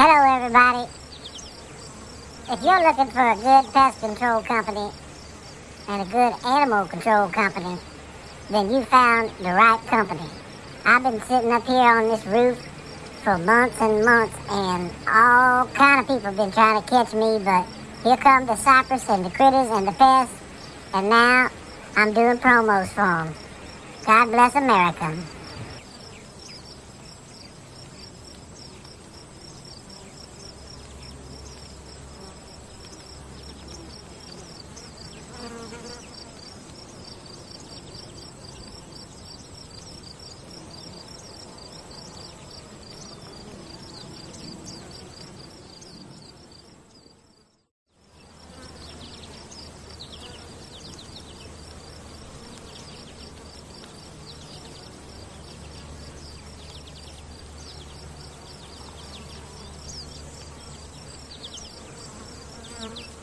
everybody. If you're looking for a good pest control company and a good animal control company, then you found the right company. I've been sitting up here on this roof for months and months, and all kind of people have been trying to catch me, but here come the cypress and the critters and the pests, and now I'm doing promos for them. God bless America. Mm-hmm.